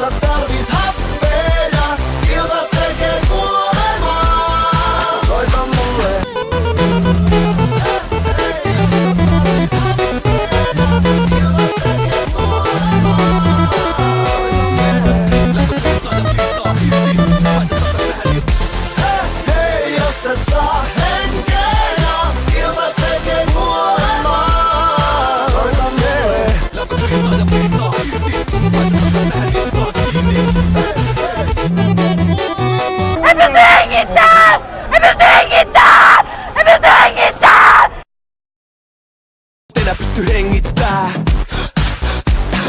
اقصى الدار to hang it hengittää